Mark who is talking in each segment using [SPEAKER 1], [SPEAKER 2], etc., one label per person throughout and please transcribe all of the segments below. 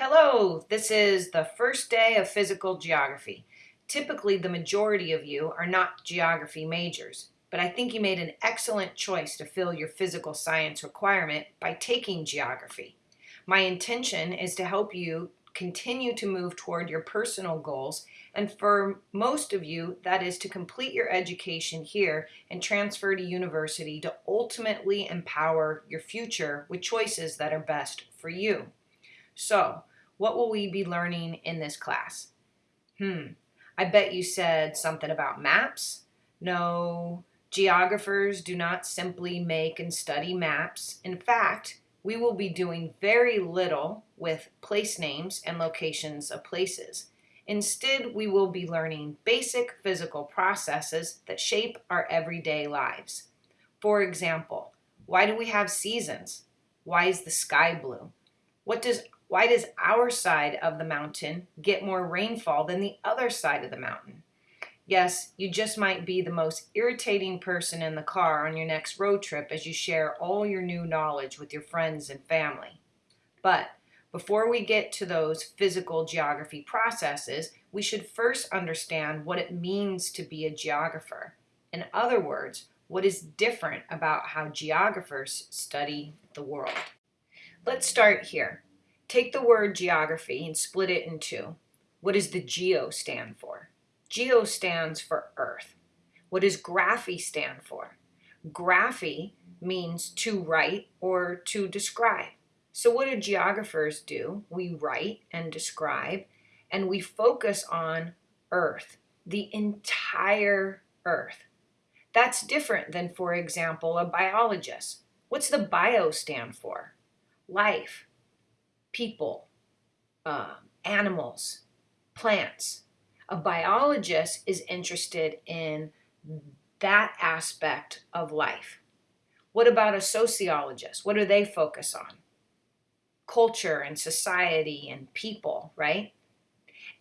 [SPEAKER 1] Hello, this is the first day of physical geography. Typically, the majority of you are not geography majors, but I think you made an excellent choice to fill your physical science requirement by taking geography. My intention is to help you continue to move toward your personal goals, and for most of you, that is to complete your education here and transfer to university to ultimately empower your future with choices that are best for you. So, what will we be learning in this class? Hmm, I bet you said something about maps. No, geographers do not simply make and study maps. In fact, we will be doing very little with place names and locations of places. Instead, we will be learning basic physical processes that shape our everyday lives. For example, why do we have seasons? Why is the sky blue? What does why does our side of the mountain get more rainfall than the other side of the mountain? Yes, you just might be the most irritating person in the car on your next road trip as you share all your new knowledge with your friends and family. But before we get to those physical geography processes, we should first understand what it means to be a geographer. In other words, what is different about how geographers study the world. Let's start here. Take the word geography and split it in two. What does the geo stand for? Geo stands for Earth. What does graphy stand for? Graphy means to write or to describe. So what do geographers do? We write and describe and we focus on Earth, the entire Earth. That's different than, for example, a biologist. What's the bio stand for? Life people, uh, animals, plants. A biologist is interested in that aspect of life. What about a sociologist? What do they focus on? Culture and society and people, right?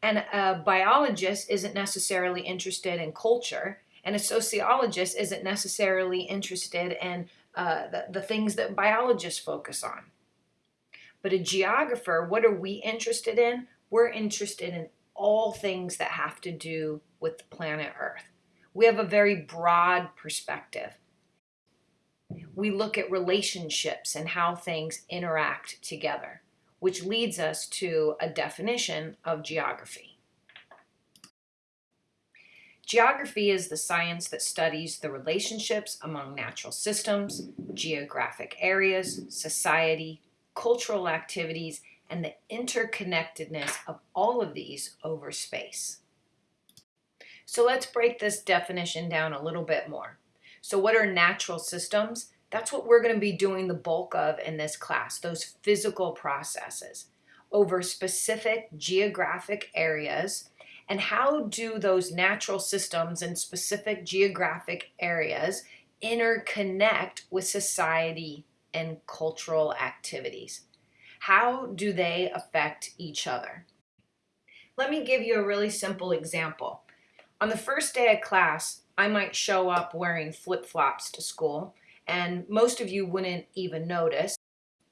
[SPEAKER 1] And a biologist isn't necessarily interested in culture, and a sociologist isn't necessarily interested in uh, the, the things that biologists focus on. But a geographer, what are we interested in? We're interested in all things that have to do with planet Earth. We have a very broad perspective. We look at relationships and how things interact together, which leads us to a definition of geography. Geography is the science that studies the relationships among natural systems, geographic areas, society, cultural activities, and the interconnectedness of all of these over space. So let's break this definition down a little bit more. So what are natural systems? That's what we're going to be doing the bulk of in this class, those physical processes over specific geographic areas and how do those natural systems in specific geographic areas interconnect with society and cultural activities. How do they affect each other? Let me give you a really simple example. On the first day of class, I might show up wearing flip-flops to school, and most of you wouldn't even notice.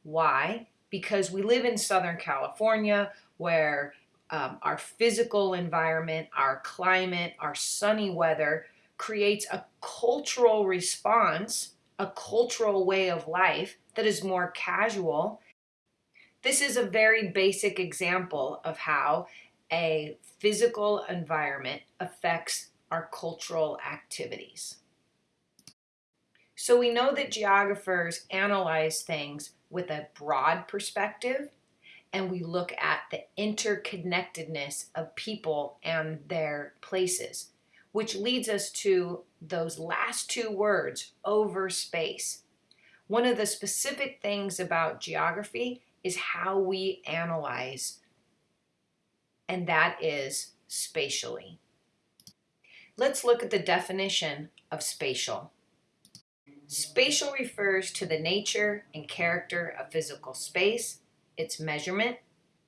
[SPEAKER 1] Why? Because we live in Southern California where um, our physical environment, our climate, our sunny weather creates a cultural response a cultural way of life that is more casual. This is a very basic example of how a physical environment affects our cultural activities. So we know that geographers analyze things with a broad perspective and we look at the interconnectedness of people and their places which leads us to those last two words, over space. One of the specific things about geography is how we analyze, and that is spatially. Let's look at the definition of spatial. Spatial refers to the nature and character of physical space, its measurement,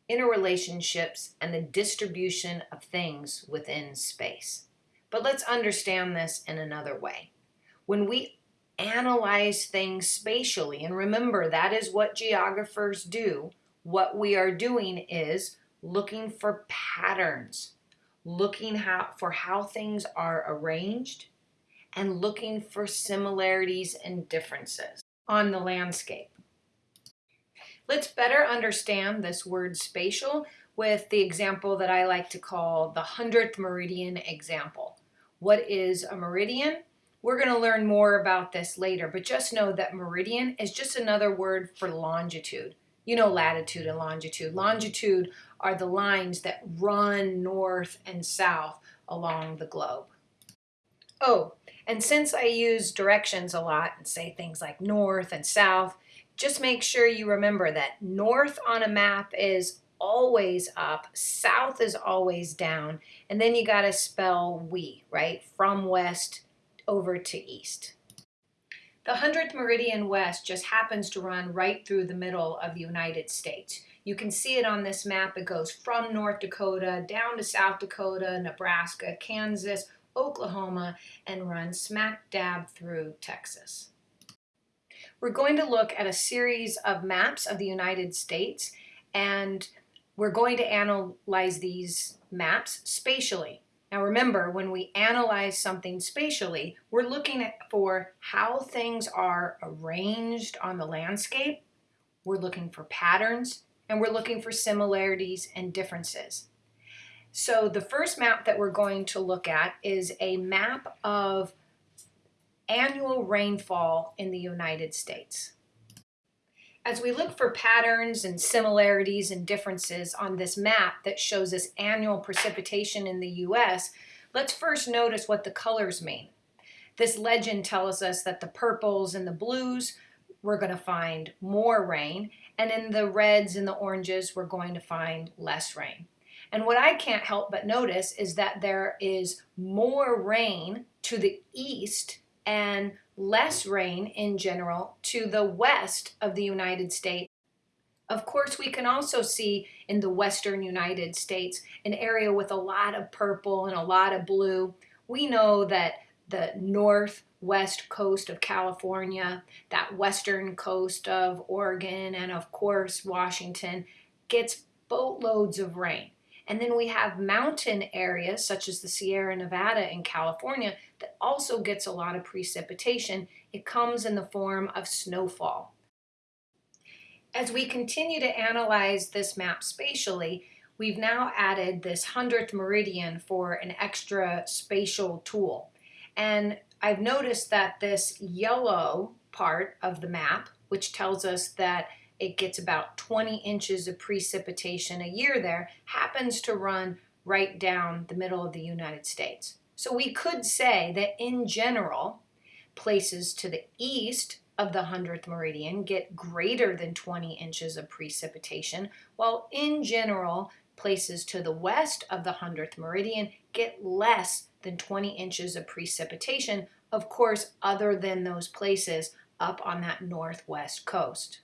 [SPEAKER 1] interrelationships, and the distribution of things within space. But let's understand this in another way. When we analyze things spatially, and remember that is what geographers do, what we are doing is looking for patterns, looking how, for how things are arranged, and looking for similarities and differences on the landscape. Let's better understand this word spatial with the example that I like to call the 100th meridian example. What is a meridian? We're going to learn more about this later, but just know that meridian is just another word for longitude. You know latitude and longitude. Longitude are the lines that run north and south along the globe. Oh, and since I use directions a lot and say things like north and south, just make sure you remember that north on a map is always up, south is always down, and then you got to spell we, right? From west over to east. The 100th meridian west just happens to run right through the middle of the United States. You can see it on this map. It goes from North Dakota down to South Dakota, Nebraska, Kansas, Oklahoma, and runs smack dab through Texas. We're going to look at a series of maps of the United States and we're going to analyze these maps spatially. Now remember, when we analyze something spatially, we're looking at for how things are arranged on the landscape, we're looking for patterns, and we're looking for similarities and differences. So the first map that we're going to look at is a map of annual rainfall in the United States. As we look for patterns and similarities and differences on this map that shows us annual precipitation in the U.S., let's first notice what the colors mean. This legend tells us that the purples and the blues, we're going to find more rain, and in the reds and the oranges, we're going to find less rain. And what I can't help but notice is that there is more rain to the east and less rain in general to the west of the United States. Of course, we can also see in the western United States an area with a lot of purple and a lot of blue. We know that the northwest coast of California, that western coast of Oregon, and of course Washington gets boatloads of rain. And then we have mountain areas such as the Sierra Nevada in California that also gets a lot of precipitation. It comes in the form of snowfall. As we continue to analyze this map spatially, we've now added this 100th meridian for an extra spatial tool. And I've noticed that this yellow part of the map, which tells us that it gets about 20 inches of precipitation a year there, happens to run right down the middle of the United States. So we could say that in general, places to the east of the 100th meridian get greater than 20 inches of precipitation, while in general, places to the west of the 100th meridian get less than 20 inches of precipitation, of course, other than those places up on that northwest coast.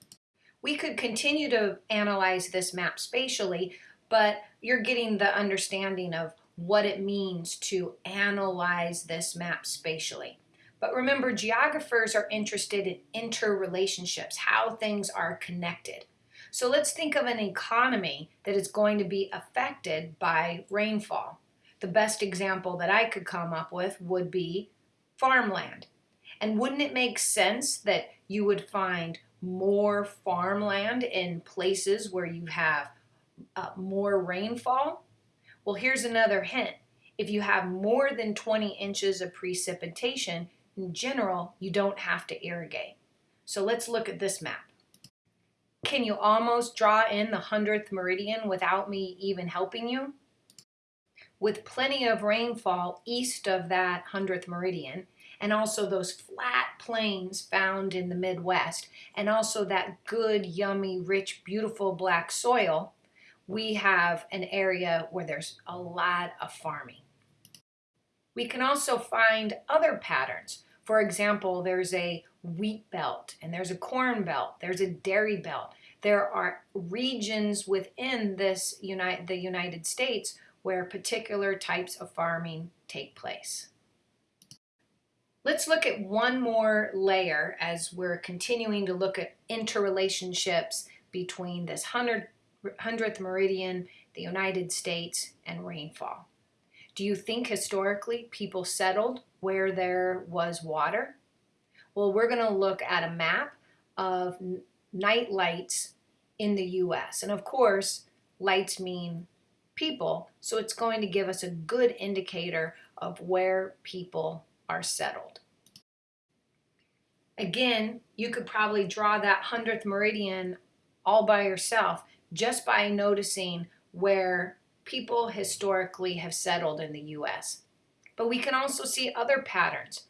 [SPEAKER 1] We could continue to analyze this map spatially, but you're getting the understanding of what it means to analyze this map spatially. But remember, geographers are interested in interrelationships, how things are connected. So let's think of an economy that is going to be affected by rainfall. The best example that I could come up with would be farmland. And wouldn't it make sense that you would find more farmland in places where you have uh, more rainfall? Well, here's another hint. If you have more than 20 inches of precipitation, in general, you don't have to irrigate. So let's look at this map. Can you almost draw in the 100th meridian without me even helping you? With plenty of rainfall east of that 100th meridian, and also those flat plains found in the Midwest, and also that good, yummy, rich, beautiful black soil, we have an area where there's a lot of farming. We can also find other patterns. For example, there's a wheat belt and there's a corn belt, there's a dairy belt. There are regions within this United, the United States where particular types of farming take place. Let's look at one more layer as we're continuing to look at interrelationships between this 100th 100th meridian, the United States, and rainfall. Do you think historically people settled where there was water? Well, we're going to look at a map of night lights in the US. And of course, lights mean people, so it's going to give us a good indicator of where people are settled. Again, you could probably draw that 100th meridian all by yourself just by noticing where people historically have settled in the US. But we can also see other patterns.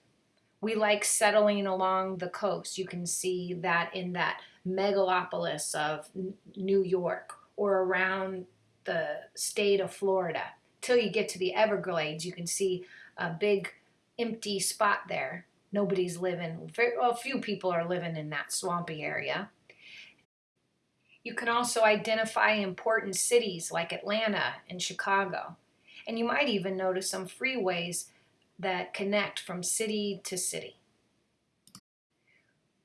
[SPEAKER 1] We like settling along the coast. You can see that in that megalopolis of New York or around the state of Florida. Till you get to the Everglades, you can see a big empty spot there. Nobody's living, well, few people are living in that swampy area. You can also identify important cities like Atlanta and Chicago. And you might even notice some freeways that connect from city to city.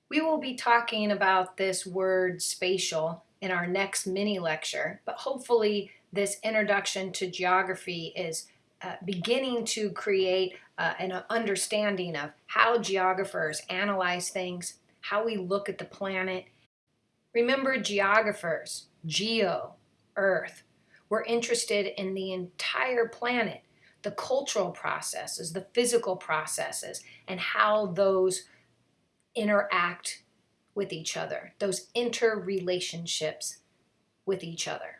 [SPEAKER 1] We will be talking about this word spatial in our next mini lecture, but hopefully this introduction to geography is uh, beginning to create uh, an understanding of how geographers analyze things, how we look at the planet. Remember geographers, geo, earth, we're interested in the entire planet, the cultural processes, the physical processes, and how those interact with each other, those interrelationships with each other.